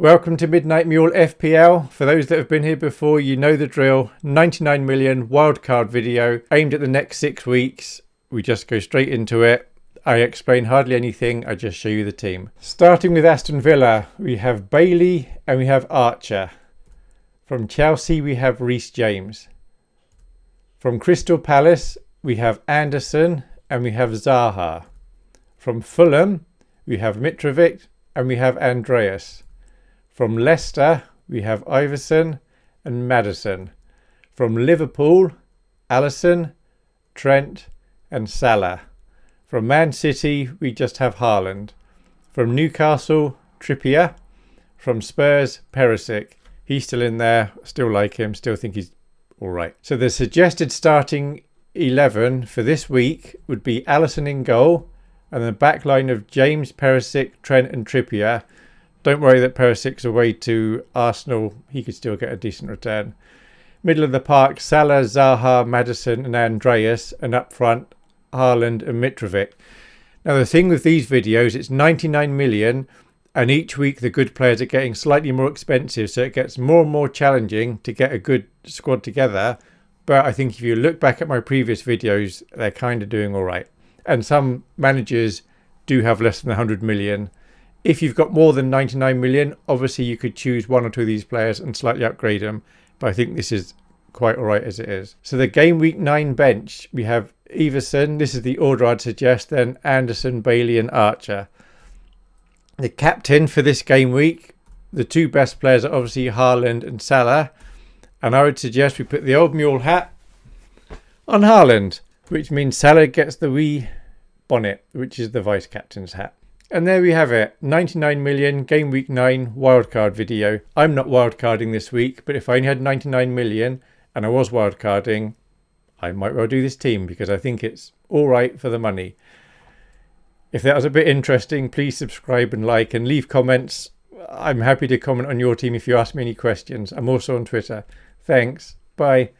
Welcome to Midnight Mule FPL. For those that have been here before, you know the drill. 99 million wildcard video aimed at the next six weeks. We just go straight into it. I explain hardly anything, I just show you the team. Starting with Aston Villa, we have Bailey and we have Archer. From Chelsea, we have Reece James. From Crystal Palace, we have Andersen and we have Zaha. From Fulham, we have Mitrovic and we have Andreas. From Leicester, we have Iversen and Maddison. From Liverpool, Alisson, Trent and Salah. From Man City, we just have Haaland. From Newcastle, Trippier. From Spurs, Perisic. He's still in there. Still like him. Still think he's all right. So the suggested starting 11 for this week would be Alisson in goal and the back line of James, Perisic, Trent and Trippier don't worry that Perisic's away to Arsenal. He could still get a decent return. Middle of the park, Salah, Zaha, Maddison and Andreas. And up front, Haaland and Mitrovic. Now the thing with these videos, it's 99 million and each week the good players are getting slightly more expensive. So it gets more and more challenging to get a good squad together. But I think if you look back at my previous videos, they're kind of doing all right. And some managers do have less than 100 million if you've got more than 99 million, obviously you could choose one or two of these players and slightly upgrade them. But I think this is quite all right as it is. So the game week nine bench, we have Iversen. This is the order I'd suggest. Then Andersen, Bailey and Archer. The captain for this game week, the two best players are obviously Haaland and Salah. And I would suggest we put the old mule hat on Haaland, which means Salah gets the wee bonnet, which is the vice captain's hat. And there we have it, 99 million game week 9 wildcard video. I'm not wildcarding this week, but if I only had 99 million and I was wildcarding, I might well do this team because I think it's all right for the money. If that was a bit interesting, please subscribe and like and leave comments. I'm happy to comment on your team if you ask me any questions. I'm also on Twitter. Thanks. Bye.